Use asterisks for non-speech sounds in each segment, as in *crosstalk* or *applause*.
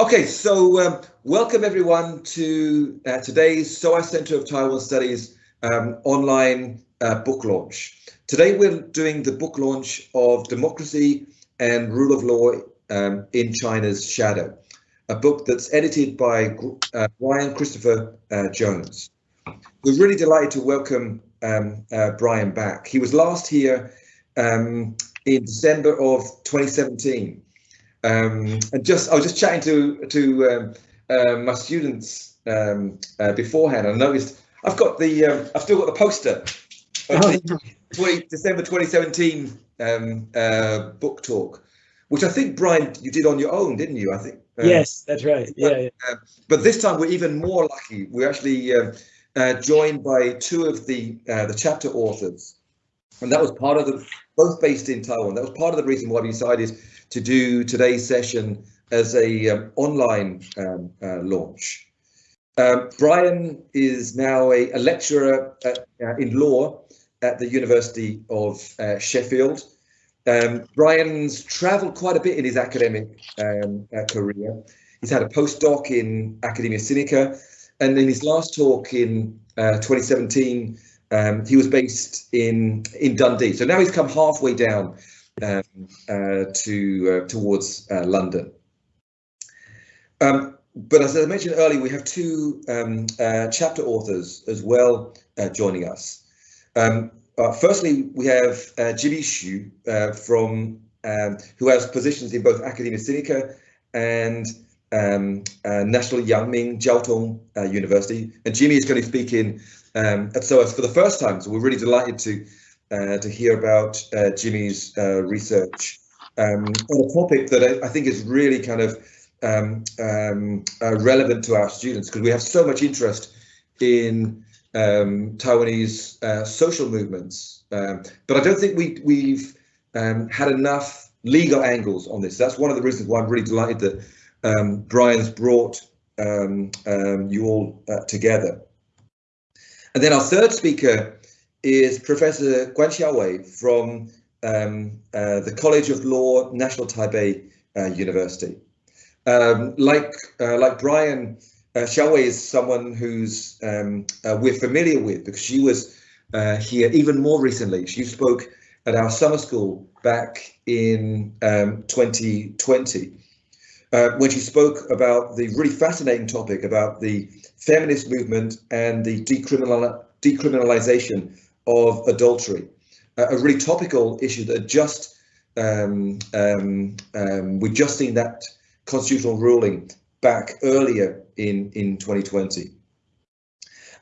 Okay, so um, welcome everyone to uh, today's SOAS Center of Taiwan Studies um, online uh, book launch. Today we're doing the book launch of Democracy and Rule of Law um, in China's Shadow, a book that's edited by uh, Brian Christopher uh, Jones. We're really delighted to welcome um, uh, Brian back. He was last here um, in December of 2017 um, and just I was just chatting to to um, uh, my students um, uh, beforehand. I noticed I've got the um, I've still got the poster. Oh. 20, December 2017 um, uh, book talk, which I think Brian you did on your own, didn't you? I think. Uh, yes, that's right. Yeah. But, yeah. Uh, but this time we're even more lucky. We're actually uh, joined by two of the the chapter authors, and that was part of the both based in Taiwan. That was part of the reason why we decided to do today's session as a um, online um, uh, launch. Um, Brian is now a, a lecturer at, uh, in law at the University of uh, Sheffield. Um, Brian's travelled quite a bit in his academic um, uh, career. He's had a postdoc in Academia Sinica, and in his last talk in uh, 2017, um, he was based in in Dundee. So now he's come halfway down um, uh, to uh, towards uh, London. Um, but as I mentioned earlier, we have two um, uh, chapter authors as well uh, joining us. Um, uh, firstly, we have Jimmy Xu from um, who has positions in both Academia Sinica and um, National Yang Ming Chiao Tung University. And Jimmy is going to speak in um, at SOAS for the first time, so we're really delighted to uh, to hear about uh, Jimmy's uh, research um, on a topic that I, I, think is really kind of um, um, uh, relevant to our students because we have so much interest in um, Taiwanese uh, social movements, um, but I don't think we, we've um, had enough legal angles on this. That's one of the reasons why I'm really delighted that Brian's brought you all together. And then our third speaker is Professor Guan Xiaowei from um, uh, the College of Law, National Taipei uh, University. Um, like uh, like Brian, uh, Xiaowei is someone who's um, uh, we're familiar with because she was uh, here even more recently. She spoke at our summer school back in 2020 um, uh, when she spoke about the really fascinating topic about the feminist movement and the decriminal decriminalization of adultery, a really topical issue that just um, um, um, we've just seen that constitutional ruling back earlier in in 2020.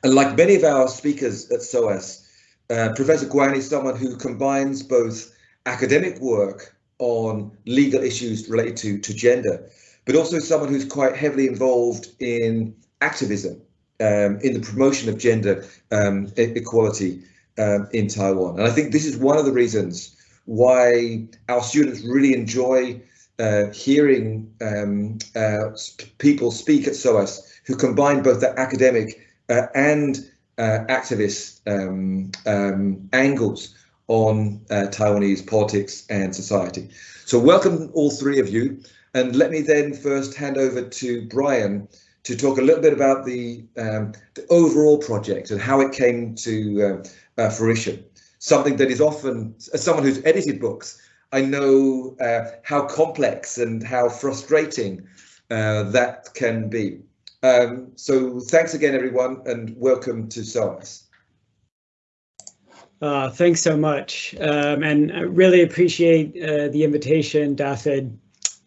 And like many of our speakers at SOAS, uh, Professor Guan is someone who combines both academic work on legal issues related to, to gender, but also someone who's quite heavily involved in activism, um, in the promotion of gender um, equality um, in Taiwan. And I think this is one of the reasons why our students really enjoy uh, hearing um, uh, people speak at SOAS who combine both the academic uh, and uh, activist um, um, angles on uh, Taiwanese politics and society. So welcome all three of you. And let me then first hand over to Brian to talk a little bit about the, um, the overall project and how it came to uh, uh, fruition. Something that is often, as someone who's edited books, I know uh, how complex and how frustrating uh, that can be. Um, so thanks again, everyone, and welcome to SOAS. Uh, thanks so much, um, and I really appreciate uh, the invitation, David.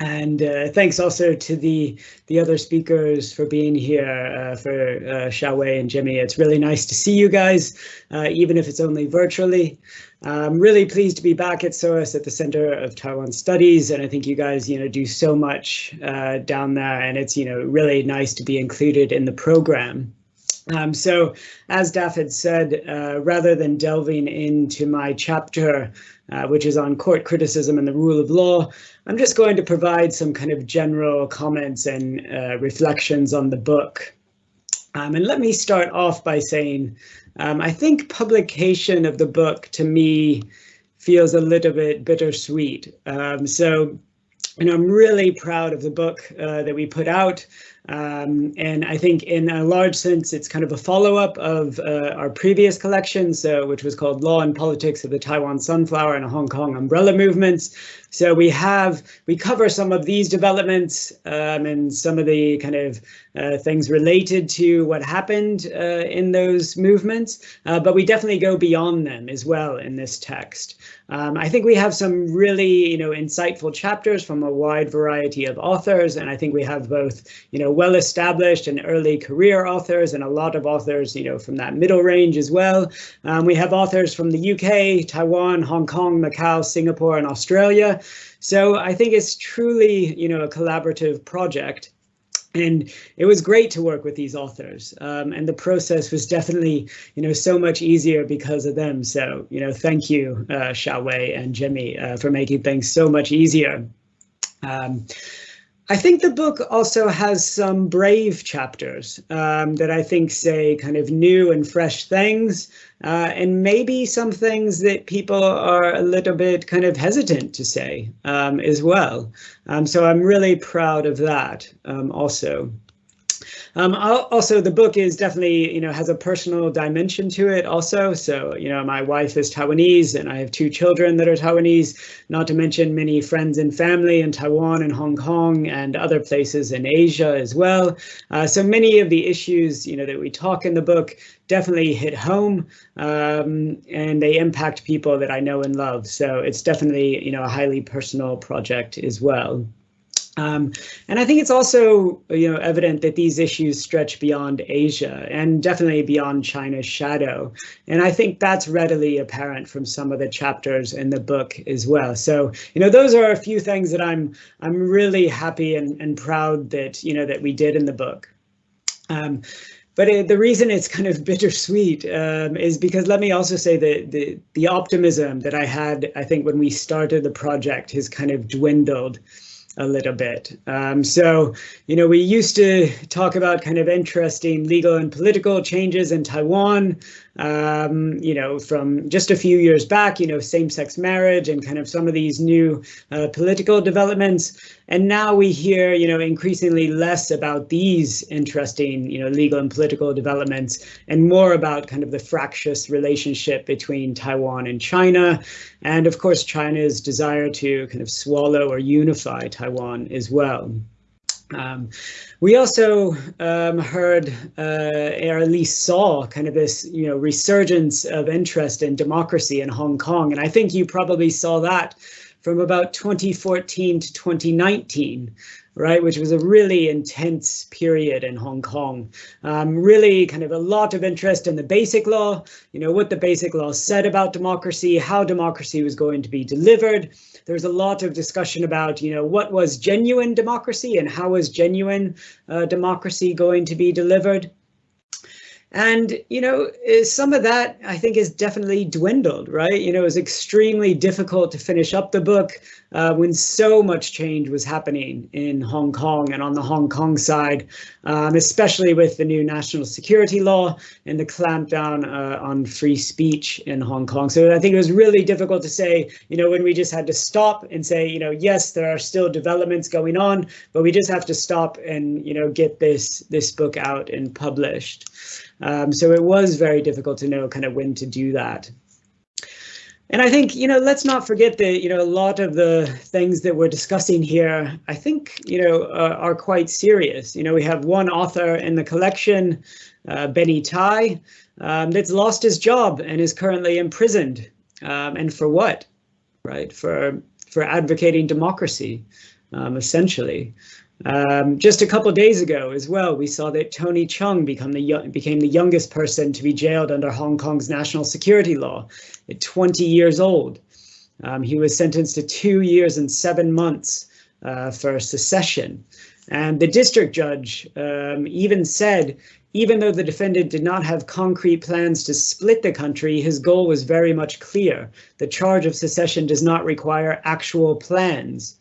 And uh, thanks also to the the other speakers for being here, uh, for uh, Xiaowei and Jimmy. It's really nice to see you guys, uh, even if it's only virtually. I'm really pleased to be back at SOAS at the Center of Taiwan Studies, and I think you guys, you know, do so much uh, down there, and it's, you know, really nice to be included in the program. Um, so, as Daph had said, uh, rather than delving into my chapter, uh, which is on court criticism and the rule of law, I'm just going to provide some kind of general comments and uh, reflections on the book. Um, and let me start off by saying, um, I think publication of the book to me feels a little bit bittersweet. Um, so I'm really proud of the book uh, that we put out. Um, and I think in a large sense, it's kind of a follow-up of uh, our previous collections, which was called Law and Politics of the Taiwan Sunflower and Hong Kong Umbrella Movements. So we have, we cover some of these developments um, and some of the kind of uh, things related to what happened uh, in those movements, uh, but we definitely go beyond them as well in this text. Um, I think we have some really, you know, insightful chapters from a wide variety of authors, and I think we have both, you know, well-established and early career authors, and a lot of authors, you know, from that middle range as well. Um, we have authors from the UK, Taiwan, Hong Kong, Macau, Singapore, and Australia. So I think it's truly, you know, a collaborative project. And it was great to work with these authors. Um, and the process was definitely, you know, so much easier because of them. So, you know, thank you, uh, Xiaowei and Jimmy, uh, for making things so much easier. Um, I think the book also has some brave chapters um, that I think say kind of new and fresh things, uh, and maybe some things that people are a little bit kind of hesitant to say um, as well. Um, so I'm really proud of that um, also. Um, also, the book is definitely, you know, has a personal dimension to it also. So, you know, my wife is Taiwanese and I have two children that are Taiwanese, not to mention many friends and family in Taiwan and Hong Kong and other places in Asia as well. Uh, so many of the issues, you know, that we talk in the book definitely hit home um, and they impact people that I know and love. So it's definitely, you know, a highly personal project as well. Um, and I think it's also, you know, evident that these issues stretch beyond Asia and definitely beyond China's shadow. And I think that's readily apparent from some of the chapters in the book as well. So, you know, those are a few things that I'm I'm really happy and, and proud that, you know, that we did in the book. Um, but it, the reason it's kind of *laughs* bittersweet um, is because let me also say that the the optimism that I had, I think, when we started the project has kind of dwindled a little bit. Um, so, you know, we used to talk about kind of interesting legal and political changes in Taiwan, um, you know, from just a few years back, you know, same-sex marriage and kind of some of these new uh, political developments. And now we hear, you know, increasingly less about these interesting, you know, legal and political developments and more about kind of the fractious relationship between Taiwan and China. And of course, China's desire to kind of swallow or unify Taiwan as well. Um, we also um, heard, uh, or at least saw, kind of this, you know, resurgence of interest in democracy in Hong Kong, and I think you probably saw that from about 2014 to 2019, right, which was a really intense period in Hong Kong. Um, really kind of a lot of interest in the basic law, you know, what the basic law said about democracy, how democracy was going to be delivered. There was a lot of discussion about, you know, what was genuine democracy and how was genuine uh, democracy going to be delivered. And, you know, some of that I think is definitely dwindled, right? You know, it was extremely difficult to finish up the book uh, when so much change was happening in Hong Kong and on the Hong Kong side, um, especially with the new national security law and the clampdown uh, on free speech in Hong Kong. So I think it was really difficult to say, you know, when we just had to stop and say, you know, yes, there are still developments going on, but we just have to stop and, you know, get this this book out and published. Um, so it was very difficult to know kind of when to do that. And I think, you know, let's not forget that, you know, a lot of the things that we're discussing here, I think, you know, uh, are quite serious. You know, we have one author in the collection, uh, Benny Tai, um, that's lost his job and is currently imprisoned. Um, and for what? Right? For for advocating democracy, um, essentially. Um, just a couple days ago as well, we saw that Tony Chung become the became the youngest person to be jailed under Hong Kong's national security law at 20 years old. Um, he was sentenced to two years and seven months uh, for secession. And the district judge um, even said, even though the defendant did not have concrete plans to split the country, his goal was very much clear. The charge of secession does not require actual plans.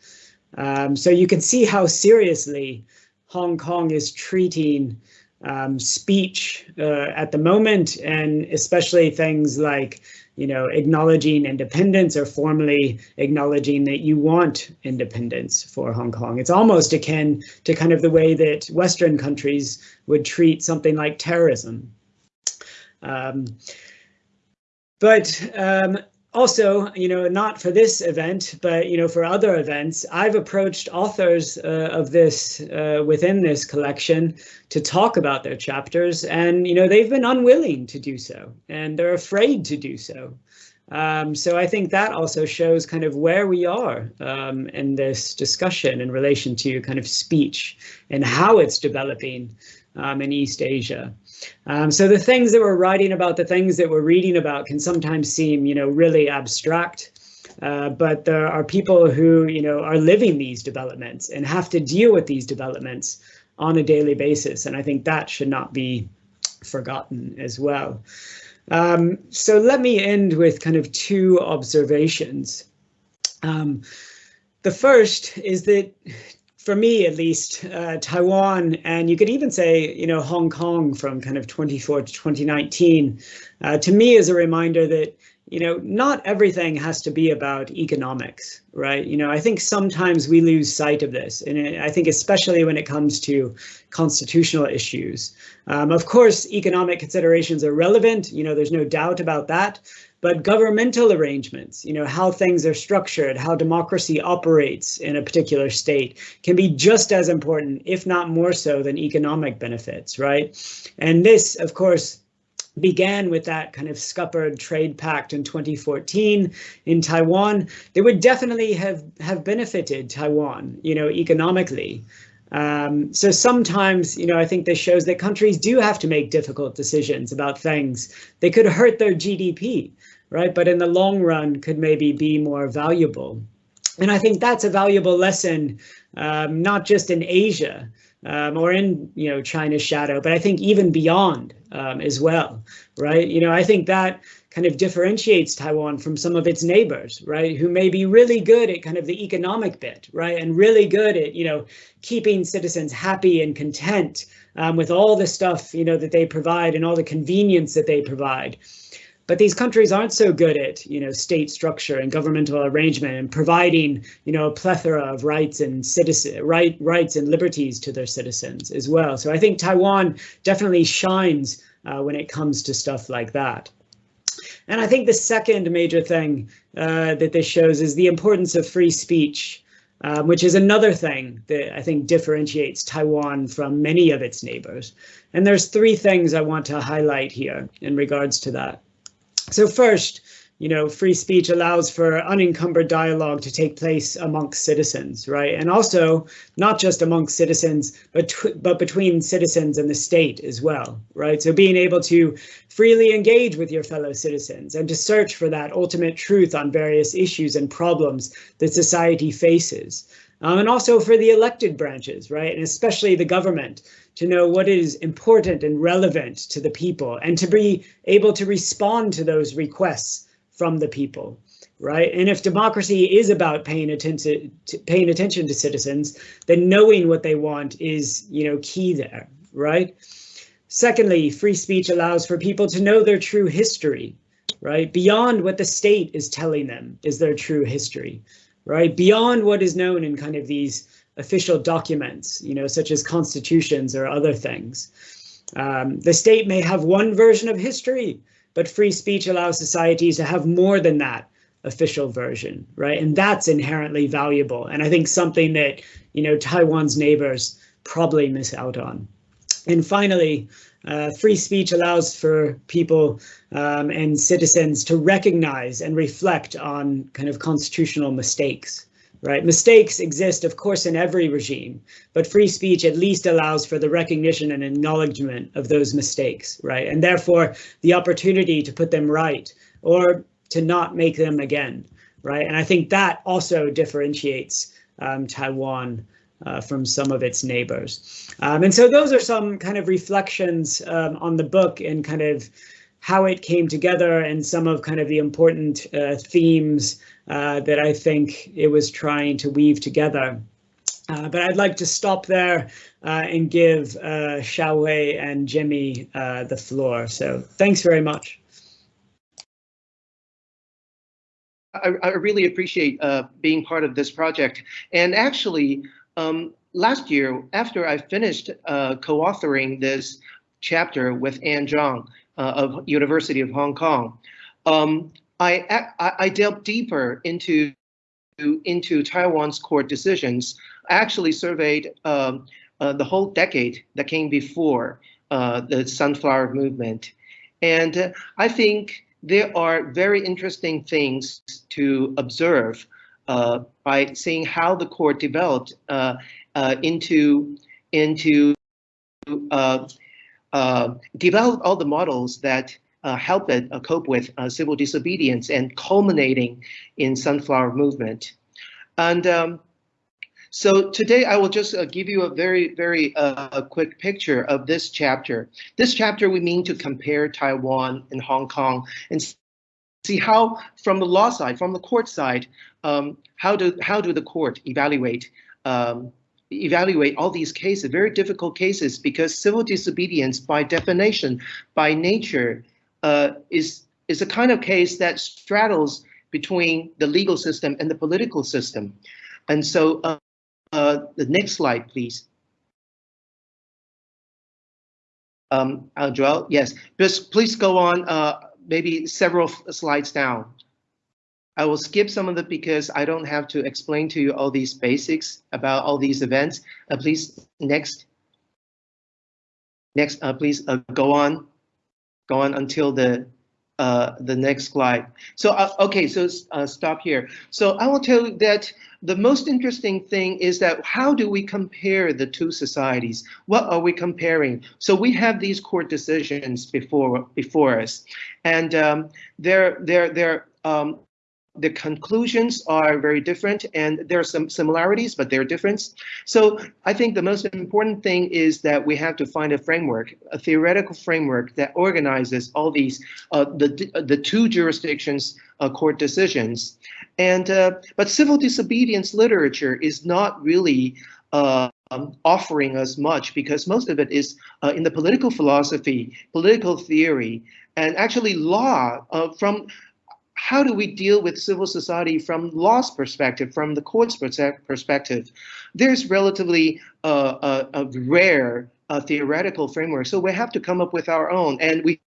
Um, so you can see how seriously Hong Kong is treating um, speech uh, at the moment, and especially things like you know, acknowledging independence or formally acknowledging that you want independence for Hong Kong. It's almost akin to kind of the way that Western countries would treat something like terrorism. Um, but um, also, you know, not for this event, but, you know, for other events, I've approached authors uh, of this uh, within this collection to talk about their chapters and, you know, they've been unwilling to do so and they're afraid to do so. Um, so I think that also shows kind of where we are um, in this discussion in relation to kind of speech and how it's developing um, in East Asia. Um, so the things that we're writing about, the things that we're reading about can sometimes seem, you know, really abstract. Uh, but there are people who, you know, are living these developments and have to deal with these developments on a daily basis. And I think that should not be forgotten as well. Um, so let me end with kind of two observations. Um, the first is that for me at least, uh, Taiwan, and you could even say, you know, Hong Kong from kind of 24 to 2019, uh, to me is a reminder that, you know, not everything has to be about economics, right? You know, I think sometimes we lose sight of this, and I think especially when it comes to constitutional issues. Um, of course, economic considerations are relevant, you know, there's no doubt about that, but governmental arrangements, you know, how things are structured, how democracy operates in a particular state can be just as important, if not more so than economic benefits, right? And this, of course, began with that kind of scuppered trade pact in 2014 in Taiwan, they would definitely have, have benefited Taiwan, you know, economically. Um, so sometimes, you know, I think this shows that countries do have to make difficult decisions about things. They could hurt their GDP right? But in the long run could maybe be more valuable. And I think that's a valuable lesson, um, not just in Asia um, or in, you know, China's shadow, but I think even beyond um, as well, right? You know, I think that kind of differentiates Taiwan from some of its neighbors, right? Who may be really good at kind of the economic bit, right? And really good at, you know, keeping citizens happy and content um, with all the stuff, you know, that they provide and all the convenience that they provide. But these countries aren't so good at, you know, state structure and governmental arrangement and providing, you know, a plethora of rights and citizen right rights and liberties to their citizens as well. So I think Taiwan definitely shines uh, when it comes to stuff like that. And I think the second major thing uh, that this shows is the importance of free speech, uh, which is another thing that I think differentiates Taiwan from many of its neighbors. And there's three things I want to highlight here in regards to that. So first, you know, free speech allows for unencumbered dialogue to take place amongst citizens, right? And also not just amongst citizens, but but between citizens and the state as well, right? So being able to freely engage with your fellow citizens and to search for that ultimate truth on various issues and problems that society faces. Um, and also for the elected branches, right? And especially the government to know what is important and relevant to the people and to be able to respond to those requests from the people right? And if democracy is about paying attention to paying attention to citizens, then knowing what they want is, you know, key there, right? Secondly, free speech allows for people to know their true history, right? Beyond what the state is telling them is their true history, right? Beyond what is known in kind of these official documents, you know, such as constitutions or other things. Um, the state may have one version of history, but free speech allows societies to have more than that official version, right? And that's inherently valuable. And I think something that, you know, Taiwan's neighbors probably miss out on. And finally, uh, free speech allows for people um, and citizens to recognize and reflect on kind of constitutional mistakes right? Mistakes exist, of course, in every regime, but free speech at least allows for the recognition and acknowledgement of those mistakes, right? And therefore, the opportunity to put them right or to not make them again, right? And I think that also differentiates um, Taiwan uh, from some of its neighbors. Um, and so those are some kind of reflections um, on the book and kind of how it came together and some of kind of the important uh, themes uh, that I think it was trying to weave together. Uh, but I'd like to stop there uh, and give uh, Xiaowei and Jimmy uh, the floor. So thanks very much. I, I really appreciate uh, being part of this project. And actually, um, last year, after I finished uh, co-authoring this chapter with Anne Cheung uh, of University of Hong Kong, um, I, I, I delved deeper into into Taiwan's court decisions. I actually surveyed um, uh, the whole decade that came before uh, the Sunflower Movement, and uh, I think there are very interesting things to observe by seeing how the court developed uh, uh, into into uh, uh, develop all the models that uh, help it cope with civil disobedience and culminating in sunflower movement. And um, so today I will just uh, give you a very, very uh, quick picture of this chapter. This chapter we mean to compare Taiwan and Hong Kong and see how from the law side, from the court side, um, how do how do the court evaluate um, evaluate all these cases, very difficult cases, because civil disobedience by definition, by nature, uh, is is a kind of case that straddles between the legal system and the political system. And so uh, uh, the next slide, please. Um, Joel, yes, just please go on uh, maybe several slides down. I will skip some of it because I don't have to explain to you all these basics about all these events. Uh, please, next. Next, uh, please uh, go on. Go on until the uh, the next slide. So, uh, okay, so uh, stop here. So I will tell you that the most interesting thing is that how do we compare the two societies? What are we comparing? So we have these court decisions before before us, and um, they're they're they're um, the conclusions are very different and there are some similarities, but they're different. So I think the most important thing is that we have to find a framework, a theoretical framework that organizes all these, uh, the, the two jurisdictions uh, court decisions. And, uh, but civil disobedience literature is not really um, offering us much because most of it is uh, in the political philosophy, political theory, and actually law uh, from how do we deal with civil society from law's perspective, from the court's perspective? There's relatively uh, a, a, rare uh, theoretical framework, so we have to come up with our own. And we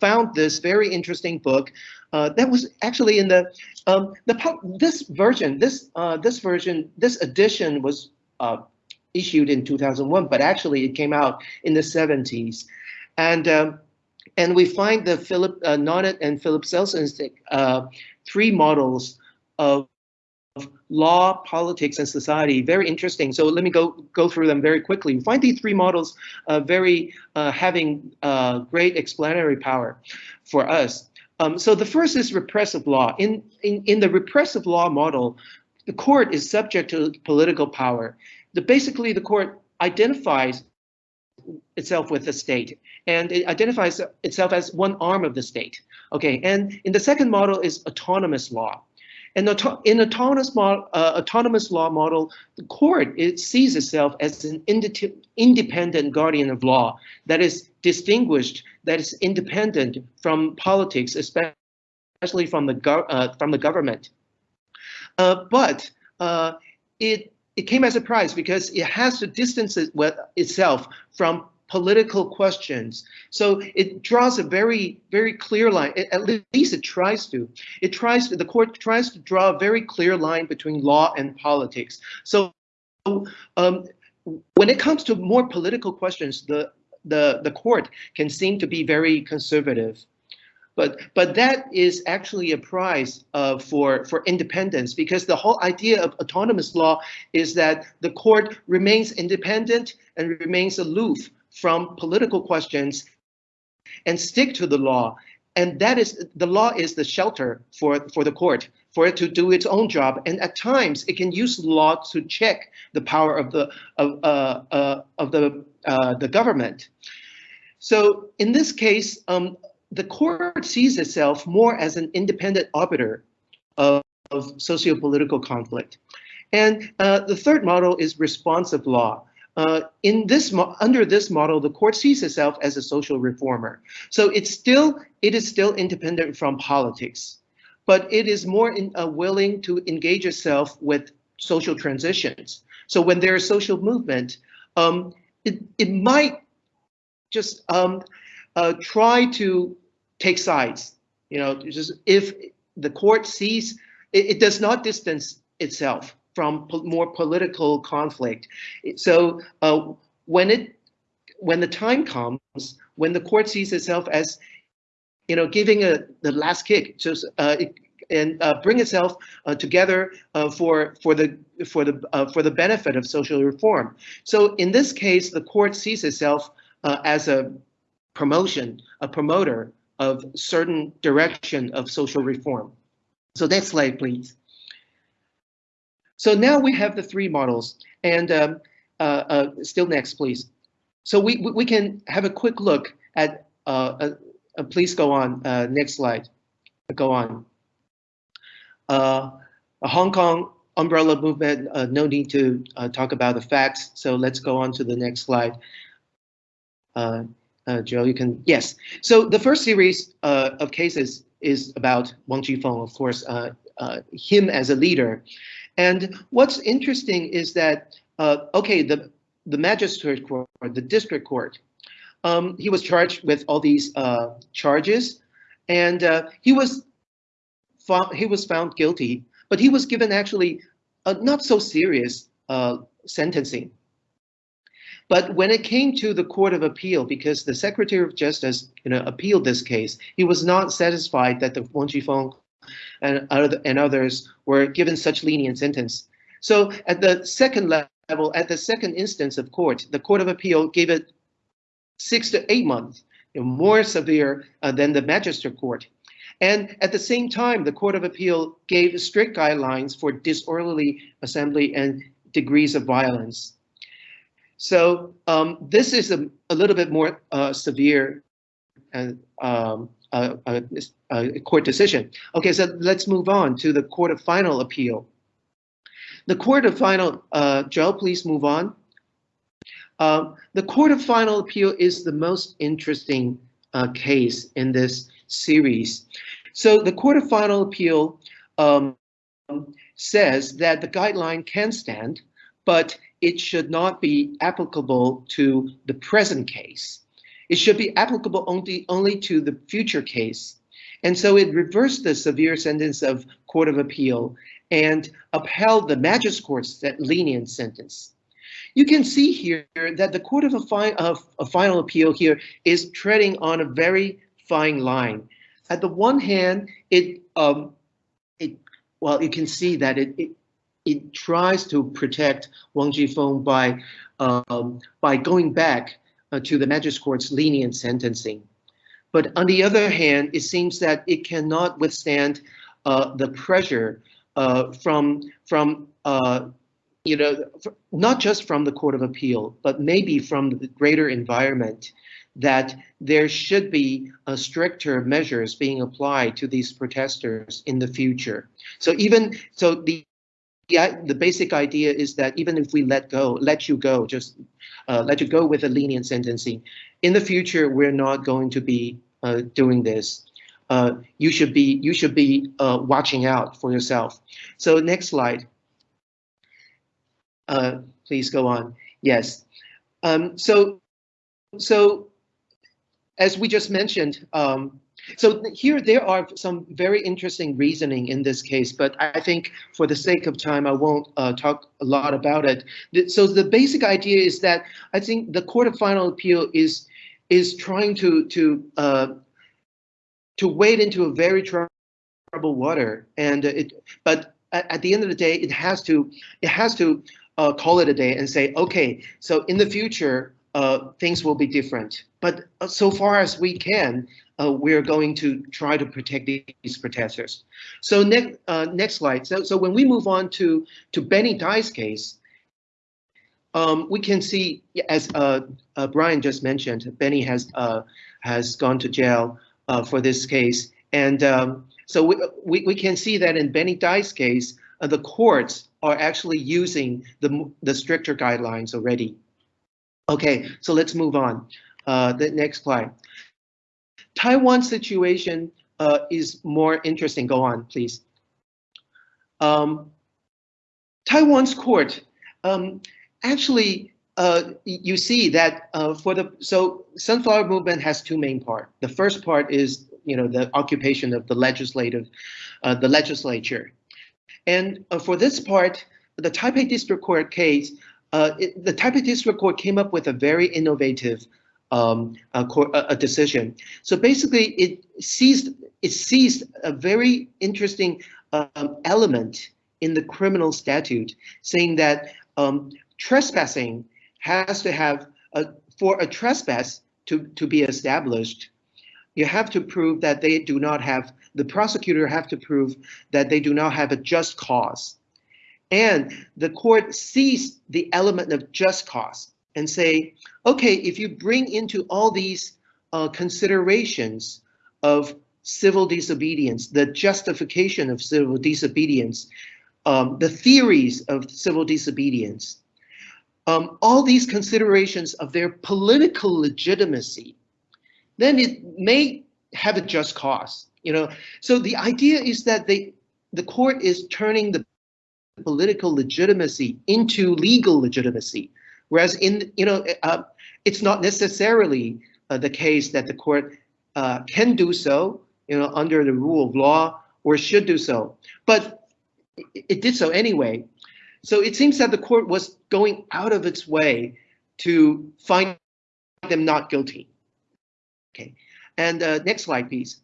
found this very interesting book uh, that was actually in the um, the this version, this uh, this version, this edition was uh, issued in 2001, but actually it came out in the 70s, and um, and we find the Philip uh, Nonet and Philip Selznick's uh, three models of, of law, politics, and society very interesting. So let me go go through them very quickly. We find these three models uh, very uh, having uh, great explanatory power for us. Um, so the first is repressive law. In, in, in the repressive law model, the court is subject to political power. The, basically, the court identifies itself with the state and it identifies itself as one arm of the state. Okay, and in the second model is autonomous law. And in autonomous, uh, autonomous law model, the court it sees itself as an independent guardian of law that is distinguished, that is independent from politics, especially from the uh, from the government. Uh, but uh, it it came as a surprise because it has to distance it itself from political questions. So it draws a very, very clear line, at least it tries to. It tries to, the court tries to draw a very clear line between law and politics. So um, when it comes to more political questions, the, the, the court can seem to be very conservative. But but that is actually a prize uh, for for independence because the whole idea of autonomous law is that the court remains independent and remains aloof from political questions and stick to the law. And that is the law is the shelter for, for the court, for it to do its own job. And at times it can use law to check the power of the of uh, uh, of the uh, the government. So in this case, um, the court sees itself more as an independent arbiter of, of socio-political conflict. And uh, the third model is responsive law. Uh, in this under this model, the court sees itself as a social reformer. So it's still it is still independent from politics. but it is more in, uh, willing to engage itself with social transitions. So when there is social movement, um, it, it might just um, uh, try to take sides. You know, just if the court sees it, it does not distance itself from po more political conflict. So uh, when it when the time comes, when the court sees itself as you know giving a the last kick, just uh, and uh, bring itself uh, together uh, for for the for the uh, for the benefit of social reform. So in this case, the court sees itself uh, as a promotion, a promoter of certain direction of social reform. So next slide, please. So now we have the three models, and um, uh, still next, please. So we we can have a quick look at. please go on. next slide. Go on. Uh, Hong Kong umbrella movement, uh, no need to uh, talk about the facts. So let's go on to the next slide. Uh, uh, Joe, you can, yes. So the first series uh, of cases is about Wong Chi Fung, of course, him as a leader. And what's interesting is that, okay, the, the magistrate court, the district court, um, he was charged with all these charges and he was he was found guilty, but he was given actually a not so serious uh, sentencing. But when it came to the Court of Appeal, because the Secretary of Justice you know, appealed this case, he was not satisfied that the Wong Chi Fung and, and others were given such lenient sentence. So at the second level, at the second instance of court, the Court of Appeal gave it six to eight months, you know, more severe uh, than the magistrate court. And at the same time, the Court of Appeal gave strict guidelines for disorderly assembly and degrees of violence. So um, this is a, a, little bit more uh, severe and um, a, a, court decision. Okay, so let's move on to the Court of Final Appeal. The Court of Final, uh, Joe, please move on. Uh, the Court of Final Appeal is the most interesting uh, case in this series. So the Court of Final Appeal um, says that the guideline can stand, but it should not be applicable to the present case. It should be applicable only, only to the future case. And so it reversed the severe sentence of Court of Appeal and upheld the magistrate court's lenient sentence. You can see here that the Court of, a, fi of a Final Appeal here is treading on a very fine line at the one hand, it um, it well, you can see that it it, it tries to protect Wong Chi Fung by um, by going back uh, to the magistrate court's lenient sentencing. But on the other hand, it seems that it cannot withstand uh, the pressure uh, from from uh, you know not just from the Court of Appeal, but maybe from the greater environment that there should be uh, stricter measures being applied to these protesters in the future. So even so the yeah, the basic idea is that even if we let go, let you go, just uh, let you go with a lenient sentencing, in the future we're not going to be uh, doing this. Uh, you should be you should be uh, watching out for yourself. So next slide. Uh, please go on. Yes. Um, so so as we just mentioned, um, so here there are some very interesting reasoning in this case, but I think for the sake of time, I won't uh, talk a lot about it. So the basic idea is that I think the Court of Final Appeal is is trying to to uh, to wade into a very troubled water, and it. But at, the end of the day, it has to it has to uh, call it a day and say, okay, so in the future, uh, things will be different. But uh, so far as we can, uh, we're going to try to protect these protesters. So next, uh, next slide. So, so when we move on to to Benny Tai's case, um, we can see, as uh, Brian just mentioned, Benny has has gone to jail for this case, and um, so we, we we can see that in Benny Tai's case, the courts are actually using the the stricter guidelines already. Okay, so let's move on. Uh, the next slide. Taiwan situation uh, is more interesting. Go on, please. Um, Taiwan's court um, actually uh, you see that uh, for the so sunflower movement has two main part. The first part is you know the occupation of the legislative, uh, the legislature, and uh, for this part, the Taipei District Court case, uh, it, the Taipei District Court came up with a very innovative um, a, a, decision. So basically, it seized it seized a very interesting um, element in the criminal statute, saying that um, trespassing has to have a, for a trespass to, to be established, you have to prove that they do not have, the prosecutor have to prove that they do not have a just cause. And the court sees the element of just cause and say, okay, if you bring into all these uh, considerations of civil disobedience, the justification of civil disobedience, um, the theories of civil disobedience, um, all these considerations of their political legitimacy, then it may have a just cause. You know, so the idea is that they, the court is turning the political legitimacy into legal legitimacy, whereas in you know uh, it's not necessarily uh, the case that the court uh, can do so, you know, under the rule of law or should do so, but it, it did so anyway. So it seems that the court was going out of its way to find them not guilty. Okay, and uh, next slide, please.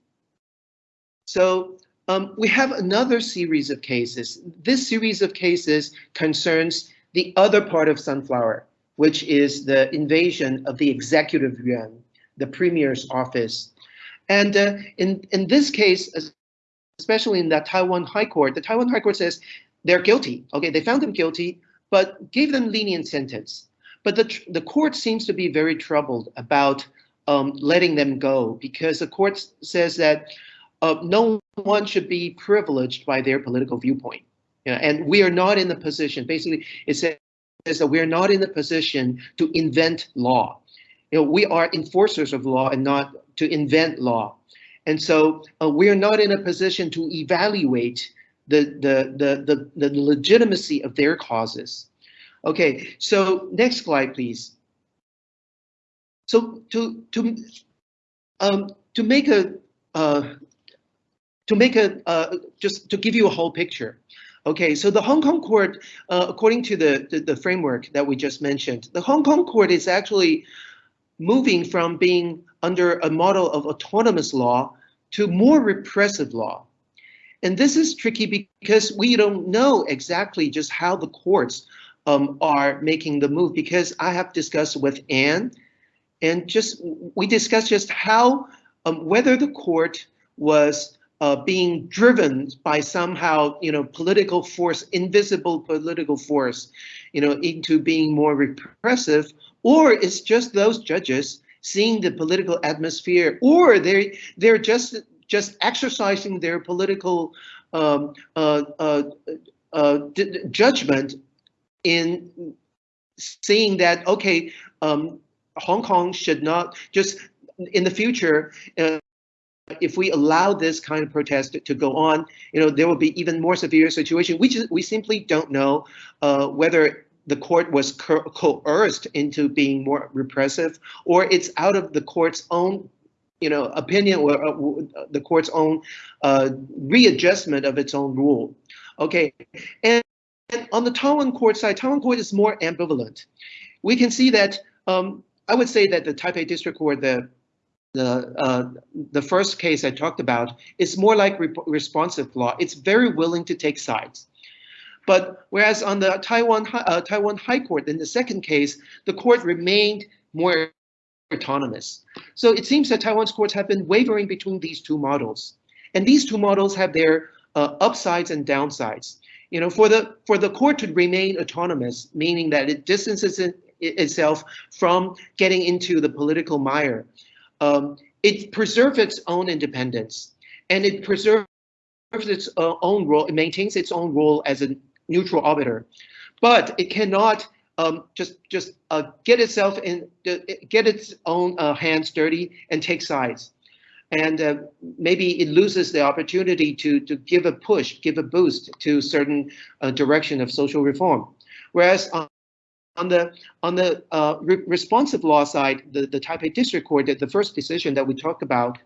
So um, we have another series of cases. This series of cases concerns the other part of Sunflower, which is the invasion of the executive yuan, the premier's office. And uh, in, in this case, especially in the Taiwan High Court, the Taiwan High Court says they're guilty. Okay, they found them guilty, but gave them lenient sentence. But the, the court seems to be very troubled about um, letting them go because the court says that uh, no one should be privileged by their political viewpoint. You know, and we are not in the position, basically, it says that we're not in the position to invent law. You know, we are enforcers of law and not to invent law. And so uh, we are not in a position to evaluate the, the, the, the, the legitimacy of their causes. Okay, so next slide, please. So to to um, to make a uh, to make a uh, just to give you a whole picture. Okay, so the Hong Kong court, uh, according to the, the, the framework that we just mentioned, the Hong Kong court is actually moving from being under a model of autonomous law to more repressive law. And this is tricky because we don't know exactly just how the courts um, are making the move because I have discussed with Anne and just we discussed just how um, whether the court was uh, being driven by somehow you know political force, invisible political force, you know, into being more repressive, or it's just those judges seeing the political atmosphere, or they they're just just exercising their political um, uh, uh, uh, judgment in seeing that, okay, um, Hong Kong should not just in the future, uh, if we allow this kind of protest to, go on, you know, there will be even more severe situation. We just, we simply don't know uh, whether the court was co coerced into being more repressive or it's out of the court's own you know, opinion or uh, the court's own uh, readjustment of its own rule. Okay, and, and, on the Taiwan court side, Taiwan court is more ambivalent. We can see that um, I would say that the Taipei District Court, the the uh, the first case I talked about, is more like re responsive law. It's very willing to take sides. But whereas on the Taiwan uh, Taiwan High Court, in the second case, the court remained more autonomous. So it seems that Taiwan's courts have been wavering between these two models. And these two models have their uh, upsides and downsides. You know, for the for the court to remain autonomous, meaning that it distances it, itself from getting into the political mire, um, it preserves its own independence and it preserves its uh, own role. It maintains its own role as a neutral arbiter, but it cannot um, just just uh, get itself in, get its own uh, hands dirty and take sides. and uh, maybe it loses the opportunity to, to give a push, give a boost to certain uh, direction of social reform. Whereas on, the on the uh, re responsive law side, the, the Taipei District Court, the, the first decision that we talked about,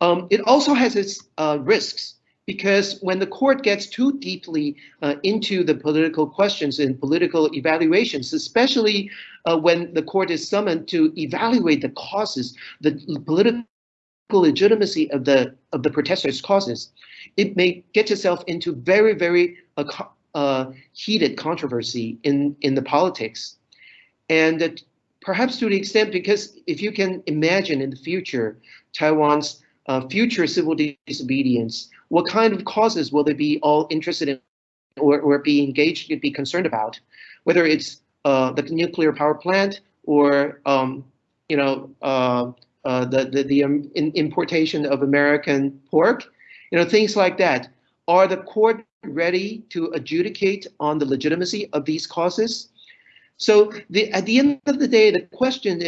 um, it also has its uh, risks because when the court gets too deeply uh, into the political questions and political evaluations, especially uh, when the court is summoned to evaluate the causes, the political legitimacy of the of the protesters' causes, it may get itself into very very uh, heated controversy in in the politics, and perhaps to the extent because if you can imagine in the future Taiwan's uh, future civil disobedience, what kind of causes will they be all interested in or, or be engaged, be concerned about, whether it's uh, the nuclear power plant or um, you know uh, uh, the the, the um, importation of American pork, you know things like that. Are the court ready to adjudicate on the legitimacy of these causes? So the, at the end of the day, the question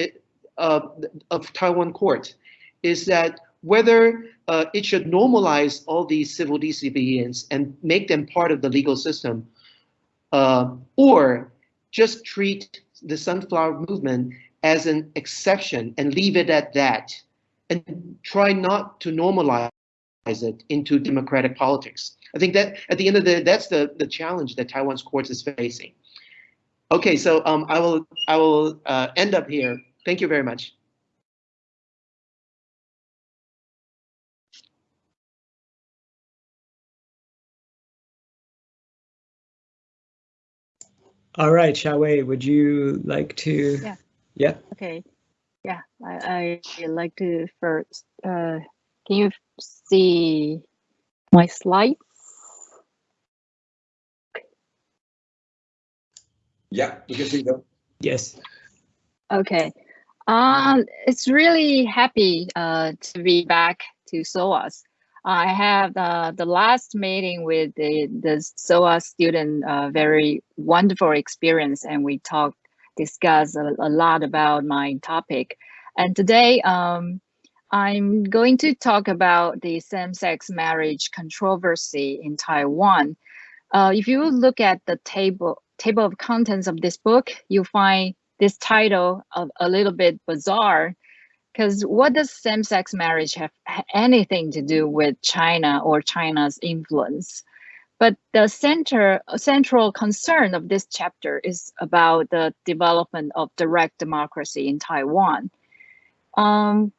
of Taiwan court is that whether uh, it should normalize all these civil disobedience and make them part of the legal system, uh, or just treat the sunflower movement as an exception and leave it at that, and try not to normalize it into democratic politics. I think that at the end of the day, that's the, the challenge that Taiwan's courts is facing. Okay, so um, I will I will uh, end up here. Thank you very much. All right, Xiaowei, would you like to? Yeah. Yeah. Okay. Yeah, I, I like to first. Uh, can you see my slides? Yeah, you can see them. Yes. Okay. Um, it's really happy uh, to be back to SOAS. I have uh, the last meeting with the, the SOAS student, uh, very wonderful experience, and we talked, discussed a, a lot about my topic. And today, um, I'm going to talk about the same-sex marriage controversy in Taiwan. Uh, if you look at the table table of contents of this book, you find this title of a little bit bizarre because what does same-sex marriage have anything to do with China or China's influence? But the center, central concern of this chapter is about the development of direct democracy in Taiwan. Um,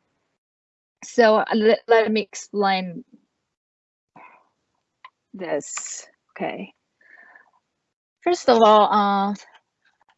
so let, let me explain this. Okay. First of all, uh,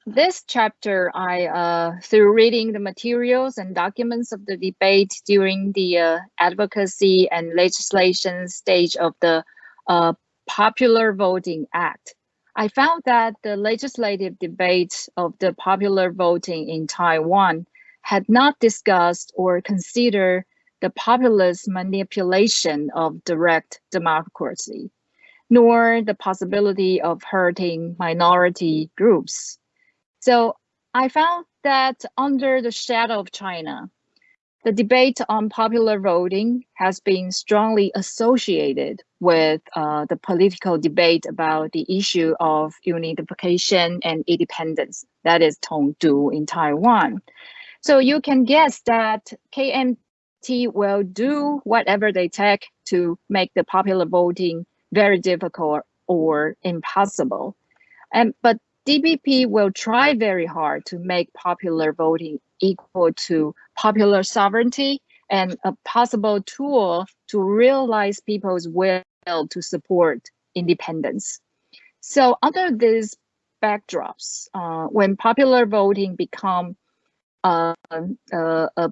this chapter, I, uh, through reading the materials and documents of the debate during the uh, advocacy and legislation stage of the uh, Popular Voting Act, I found that the legislative debate of the popular voting in Taiwan had not discussed or considered the populist manipulation of direct democracy, nor the possibility of hurting minority groups. So I found that under the shadow of China, the debate on popular voting has been strongly associated with uh, the political debate about the issue of unification and independence, that is Tongdu in Taiwan. So you can guess that KMT will do whatever they take to make the popular voting very difficult or impossible. And, but DPP will try very hard to make popular voting equal to popular sovereignty and a possible tool to realize people's will to support independence. So under these backdrops, uh, when popular voting become uh, uh, uh,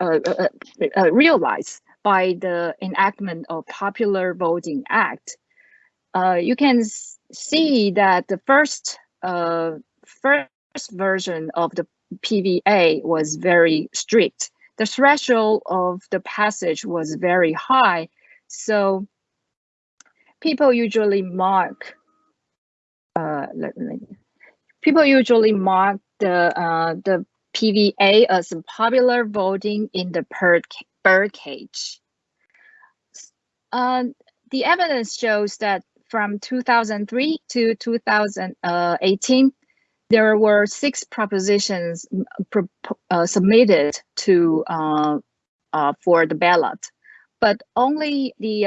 uh realized by the enactment of Popular Voting Act, uh, you can see that the first uh, first version of the PVA was very strict. The threshold of the passage was very high, so people usually mark. Uh, let, people usually mark the uh, the PVA as popular voting in the per birdcage. Uh, the evidence shows that from 2003 to 2018, there were six propositions uh, submitted to uh, uh, for the ballot, but only the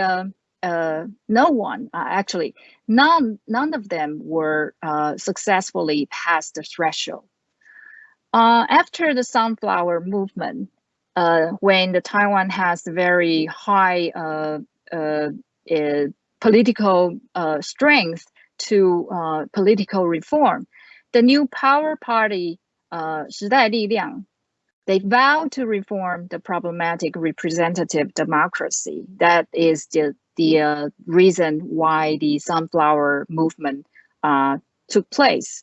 uh, no one actually none none of them were successfully past the threshold. after the sunflower movement, when the Taiwan has very high political strength to political reform, the new power party, uh, 时代力量, they vow to reform the problematic representative democracy. That is the, the uh, reason why the sunflower movement uh, took place.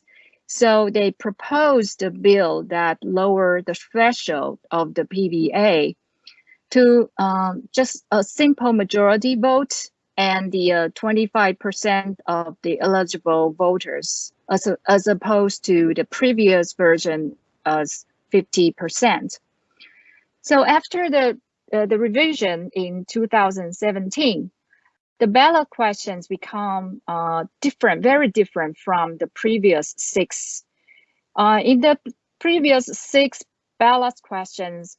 So they proposed a bill that lowered the threshold of the PVA to um, just a simple majority vote and the 25% uh, of the eligible voters as, a, as opposed to the previous version as 50%. So after the, uh, the revision in 2017, the ballot questions become uh, different, very different from the previous six. Uh, in the previous six ballot questions,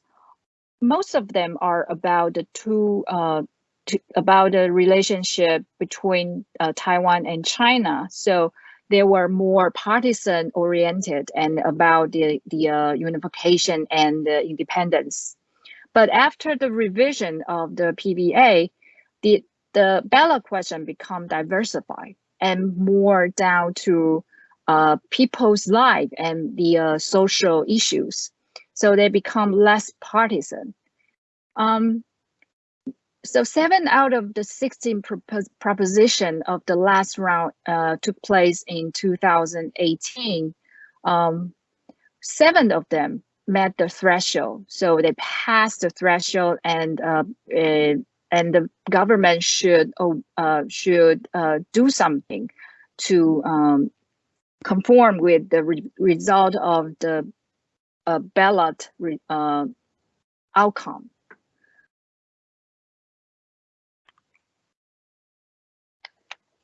most of them are about the two, uh, to, about the relationship between uh, Taiwan and China. So they were more partisan oriented and about the, the uh, unification and the independence. But after the revision of the PVA, the, the ballot question become diversified and more down to uh, people's life and the uh, social issues. So they become less partisan. Um, so seven out of the 16 proposition of the last round uh, took place in 2018. Um, seven of them met the threshold, so they passed the threshold, and uh, uh, and the government should oh, uh, should uh, do something to um, conform with the re result of the uh, ballot outcome.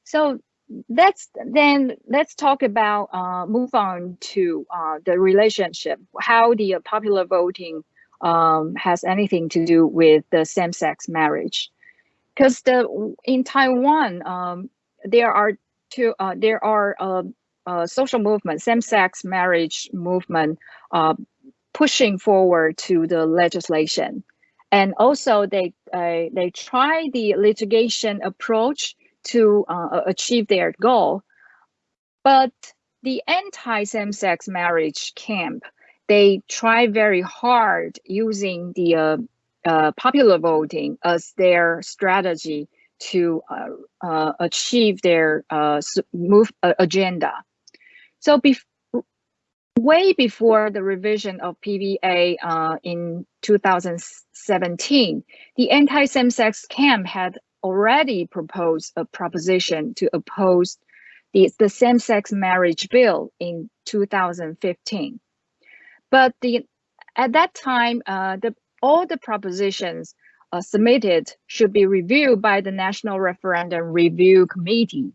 So let's then let's talk about uh, move on to uh, the relationship, how the uh, popular voting um, has anything to do with the same-sex marriage. Because the in Taiwan, um, there are two uh, there are uh, social movement, same-sex marriage movement uh, pushing forward to the legislation. And also they they try the litigation approach to uh, achieve their goal. But the anti-same-sex marriage camp, they try very hard using the uh, uh, popular voting as their strategy to uh, uh, achieve their uh, move agenda. So way before the revision of PVA in 2017, the anti-same-sex camp had already proposed a proposition to oppose the, the same-sex marriage bill in 2015. But the, at that time, uh, the, all the propositions uh, submitted should be reviewed by the National Referendum Review Committee.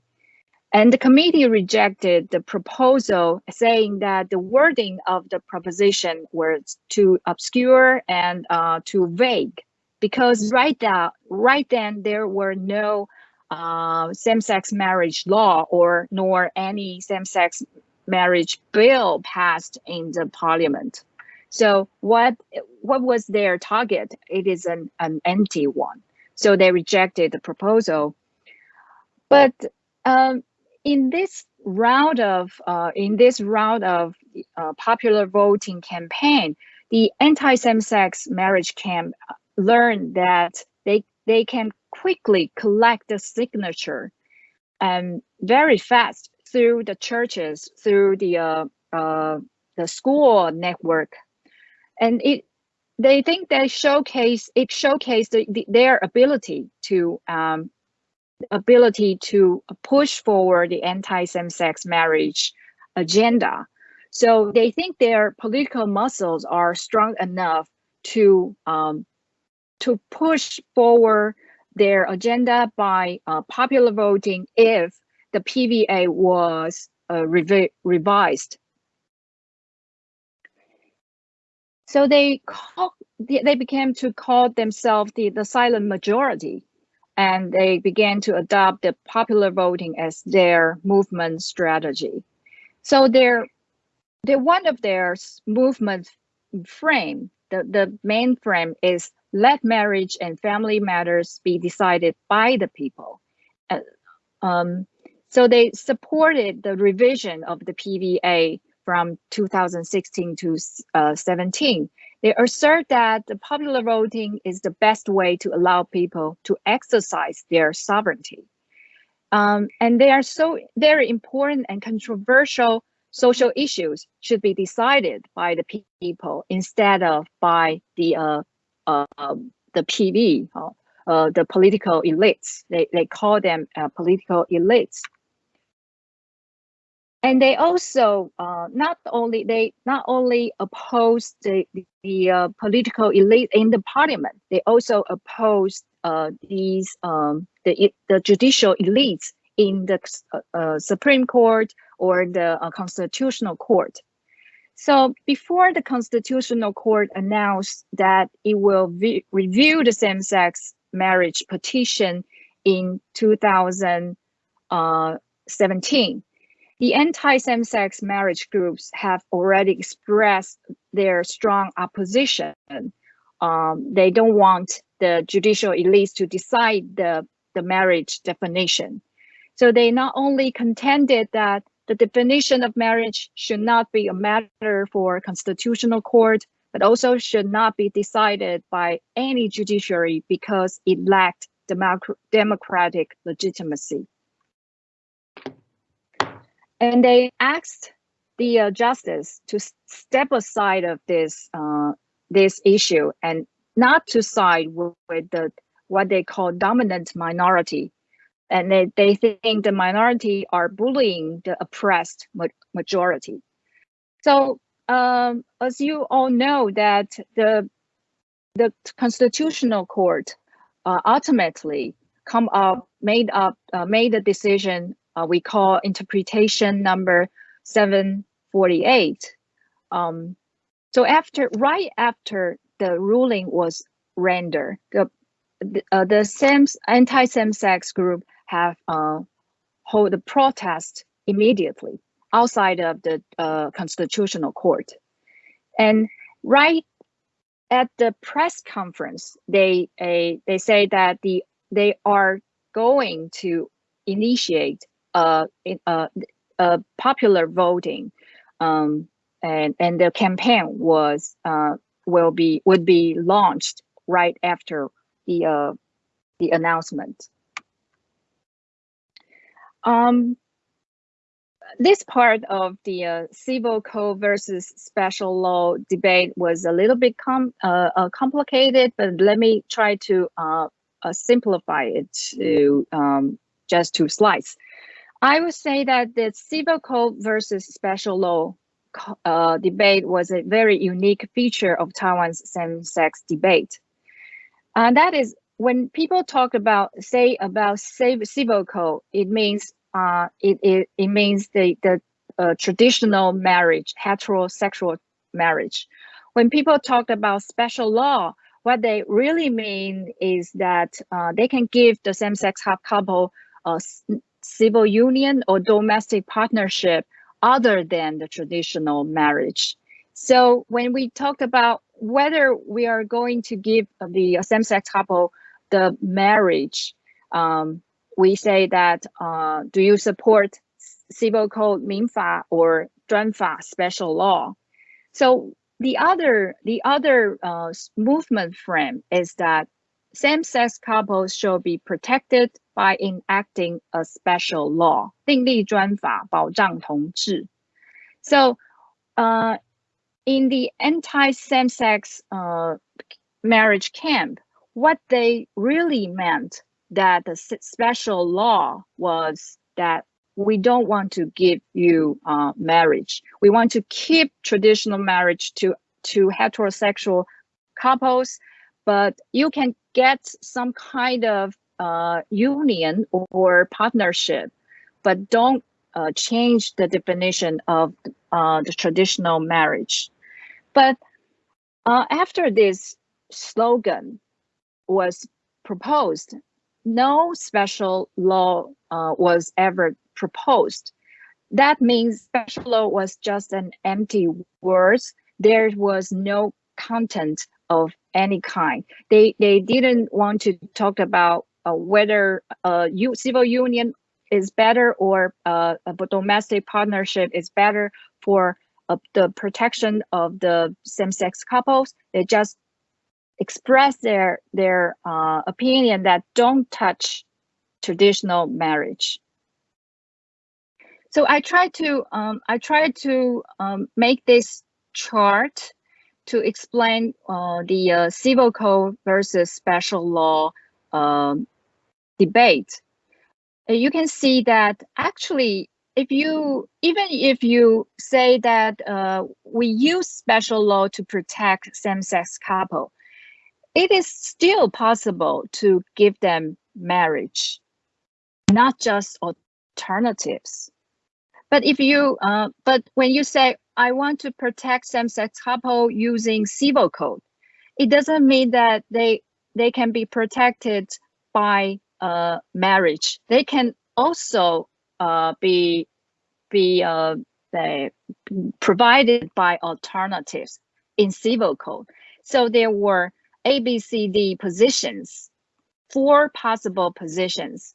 And the committee rejected the proposal saying that the wording of the proposition was too obscure and uh, too vague because right right then there were no uh, same-sex marriage law or nor any same-sex marriage bill passed in the parliament. So what what was their target? It is an, an empty one. So they rejected the proposal. But um, in this round of uh, in this round of uh, popular voting campaign, the anti-same-sex marriage camp learn that they they can quickly collect the signature and very fast through the churches, through the uh, uh, the school network, and it they think they showcase it showcase the, the, their ability to um, ability to push forward the anti-same-sex marriage agenda. So they think their political muscles are strong enough to um, to push forward their agenda by uh, popular voting if the PVA was uh, revi revised. So they call, they began to call themselves the, the silent majority, and they began to adopt the popular voting as their movement strategy. So their, their one of their movement frame, the, the main frame is let marriage and family matters be decided by the people. Uh, um, so they supported the revision of the PVA from 2016 to uh, 17. They assert that the popular voting is the best way to allow people to exercise their sovereignty. Um, and they are so very important and controversial social issues should be decided by the people instead of by the uh, uh, the PV, uh, the political elites. They, they call them uh, political elites and they also uh, not only they not only oppose the the uh, political elite in the parliament, they also oppose uh, these um, the the judicial elites in the uh, uh, Supreme Court or the uh, Constitutional Court. So before the Constitutional Court announced that it will review the same-sex marriage petition in 2017 the anti-same-sex marriage groups have already expressed their strong opposition. Um, they don't want the judicial elites to decide the, the marriage definition. So they not only contended that the definition of marriage should not be a matter for constitutional court, but also should not be decided by any judiciary because it lacked democratic legitimacy and they asked the uh, justice to step aside of this uh, this issue and not to side with, with, the what they call dominant minority. And they, they think the minority are bullying the oppressed ma majority. So um, as you all know that the the constitutional court uh, ultimately come up made up uh, made a decision uh, we call interpretation number 748. Um, so after, right after the ruling was rendered, the, uh, the same anti-same-sex group have uh, hold a protest immediately outside of the uh, constitutional court. And right at the press conference, they uh, they say that the they are going to initiate uh, uh, uh, popular voting, um, and and the campaign was uh, will be would be launched right after the uh, the announcement. Um, this part of the uh, civil code versus special law debate was a little bit com uh, uh, complicated, but let me try to uh, simplify it to um, just two slides. I would say that the civil code versus special law uh, debate was a very unique feature of Taiwan's same-sex debate. And that is when people talk about, say about civil code, it means uh, it, it, it means the, the uh, traditional marriage, heterosexual marriage. When people talk about special law, what they really mean is that uh, they can give the same-sex couple uh, civil union or domestic partnership other than the traditional marriage. So when we talk about whether we are going to give the same-sex couple the marriage, um, we say that uh, do you support civil code Minfa or Zhuanfa special law? So the other the other uh, movement frame is that same-sex couples shall be protected by enacting a special law, 订立专法保障同志. So, uh, in the anti-same-sex uh, marriage camp, what they really meant that the special law was that we don't want to give you uh, marriage. We want to keep traditional marriage to, to heterosexual couples, but you can get some kind of uh, union or partnership, but don't uh, change the definition of uh, the traditional marriage. But uh, after this slogan was proposed, no special law uh, was ever proposed. That means special law was just an empty words. There was no content of any kind. They they didn't want to talk about whether uh, you, civil union is better or uh, a domestic partnership is better for uh, the protection of the same-sex couples. They just express their their uh, opinion that don't touch traditional marriage. So I try to um, I try to um, make this chart to explain uh, the uh, civil code versus special law um, debate. You can see that actually, if you even if you say that uh, we use special law to protect same-sex couple, it is still possible to give them marriage, not just alternatives. But if you, uh, but when you say, I want to protect same-sex couple using civil code, it doesn't mean that they they can be protected by uh, marriage. They can also uh, be be uh, provided by alternatives in civil code. So there were A, B, C, D positions, four possible positions.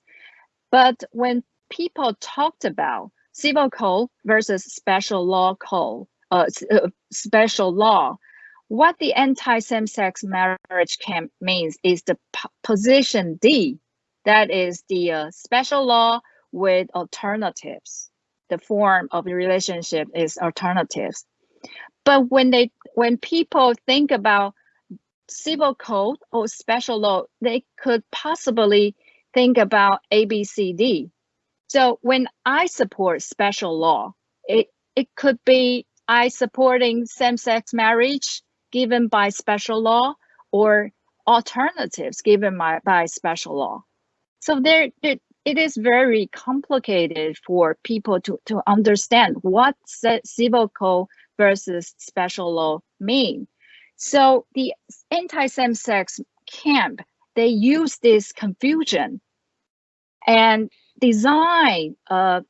But when people talked about civil code versus special law code, uh, uh, special law, what the anti-same-sex marriage camp means is the position D, that is the uh, special law with alternatives. The form of the relationship is alternatives. But when they when people think about civil code or special law, they could possibly think about ABCD. So when I support special law, it, it could be I supporting same-sex marriage given by special law or alternatives given by, by special law. So there, it, is very complicated for people to, to understand what civil code versus special law mean. So the anti-same-sex camp, they use this confusion and design uh,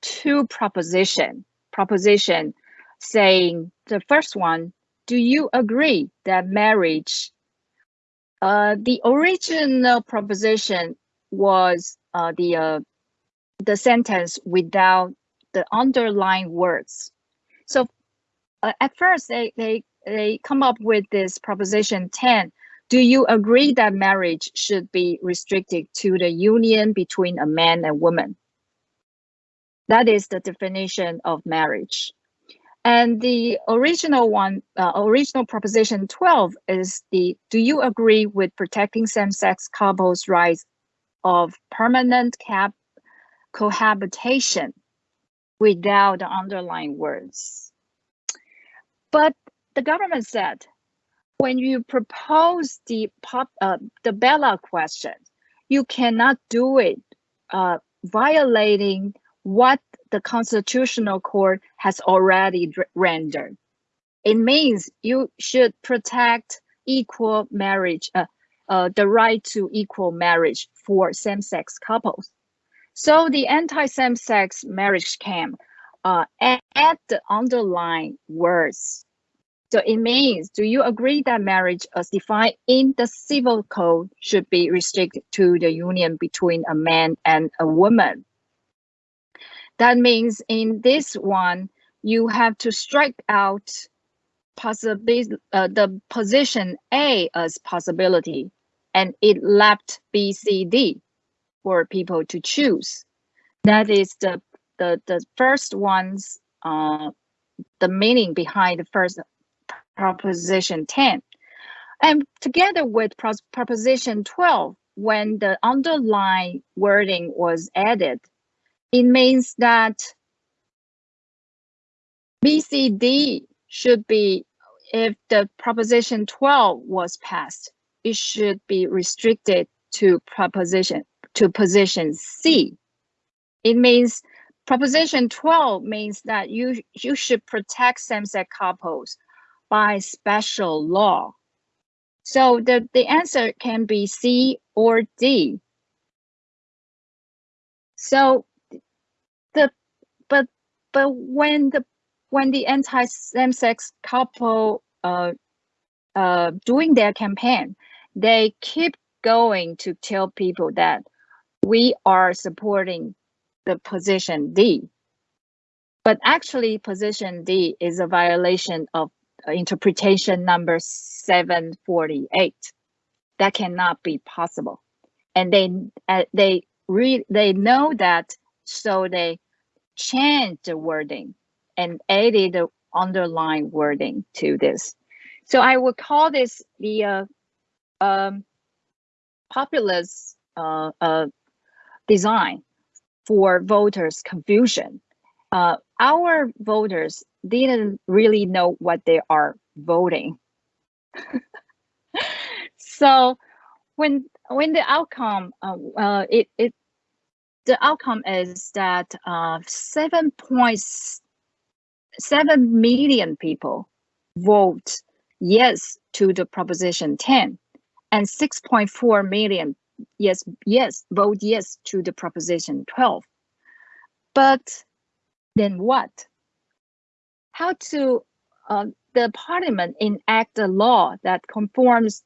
two proposition. Proposition saying the first one, do you agree that marriage, uh, the original proposition was uh, the uh, the sentence without the underlying words. So uh, at first they, they they come up with this proposition 10 do you agree that marriage should be restricted to the union between a man and woman that is the definition of marriage and the original one uh, original proposition 12 is the do you agree with protecting same-sex couples rights of permanent cap cohabitation without the underlying words but the government said when you propose the pop, uh, the ballot question, you cannot do it uh, violating what the constitutional court has already rendered. It means you should protect equal marriage, uh, uh, the right to equal marriage for same-sex couples. So the anti-same-sex marriage camp uh, add the underlying words so it means, do you agree that marriage as defined in the civil code should be restricted to the union between a man and a woman? That means in this one, you have to strike out possibly uh, the position A as possibility, and it left B, C, D for people to choose. That is the the the first one's uh, the meaning behind the first Proposition 10. And together with Proposition 12, when the underlying wording was added, it means that BCD should be, if the Proposition 12 was passed, it should be restricted to proposition to position C. It means proposition 12 means that you you should protect same-sex couples by special law. So the, the answer can be C or D. So the but but when the when the anti same-sex couple uh, uh, doing their campaign, they keep going to tell people that we are supporting the position D. But actually, position D is a violation of interpretation number 748. That cannot be possible. And they uh, they read they know that, so they changed the wording and added the underlying wording to this. So I would call this the uh, um, populist uh, uh, design for voters' confusion. Uh, our voters didn't really know what they are voting. *laughs* so when when the outcome uh, uh, it it the outcome is that uh, 7.7 million people vote yes to the proposition 10 and 6.4 million yes yes vote yes to the proposition 12 but then what how to uh, the parliament enact a law that conforms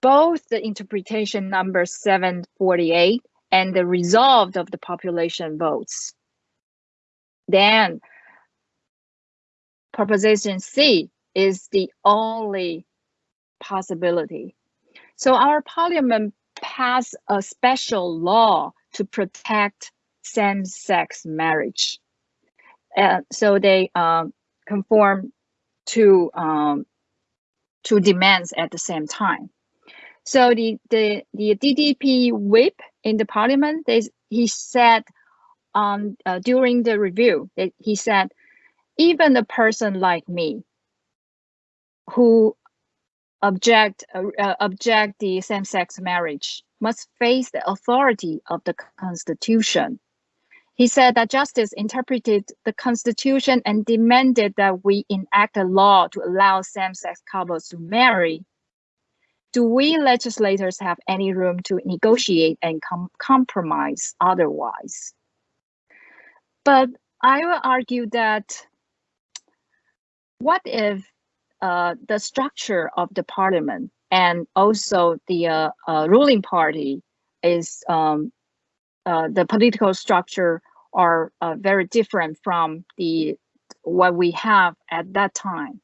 both the interpretation number 748 and the result of the population votes. Then proposition C is the only possibility. So our parliament passed a special law to protect same-sex marriage. Uh, so they um, conform to um, to demands at the same time. So the the the DPP whip in the parliament, they, he said uh, during the review that he said, even a person like me who object uh, object the same-sex marriage must face the authority of the constitution he said that justice interpreted the constitution and demanded that we enact a law to allow same-sex couples to marry. Do we legislators have any room to negotiate and com compromise otherwise? But I will argue that what if uh, the structure of the parliament and also the uh, uh, ruling party is um, uh, the political structure are uh, very different from the what we have at that time.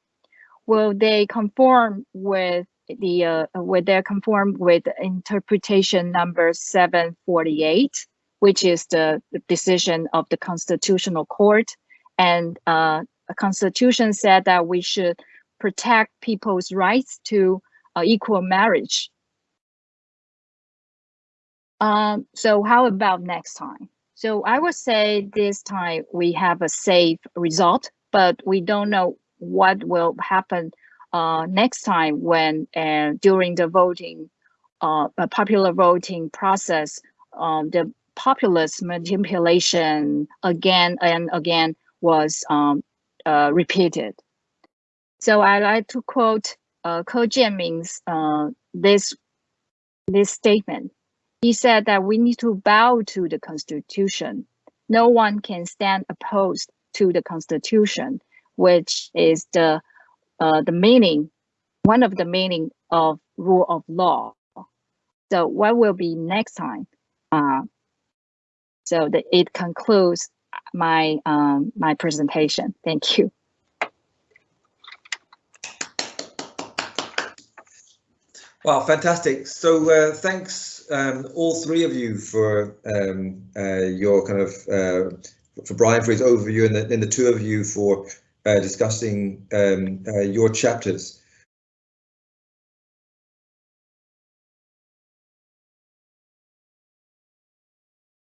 Will they conform with the will they conform with interpretation number 748, which is the, decision of the Constitutional Court, and the Constitution said that we should protect people's rights to uh, equal marriage. Um, so how about next time? So I would say this time we have a safe result, but we don't know what will happen uh, next time when uh, during the voting, uh, popular voting process, um, the populist manipulation again and again was um, uh, repeated. So I like to quote uh, Ko Jianming's uh, this this statement. He said that we need to bow to the Constitution. No one can stand opposed to the Constitution, which is the uh, the meaning, one of the meaning of rule of law. So what will be next time? Uh, so that it concludes my um, my presentation. Thank you. Wow, fantastic. So uh, thanks um, all three of you for um, uh, your kind of, uh, for Brian for his overview and the, and the two of you for uh, discussing um, uh, your chapters.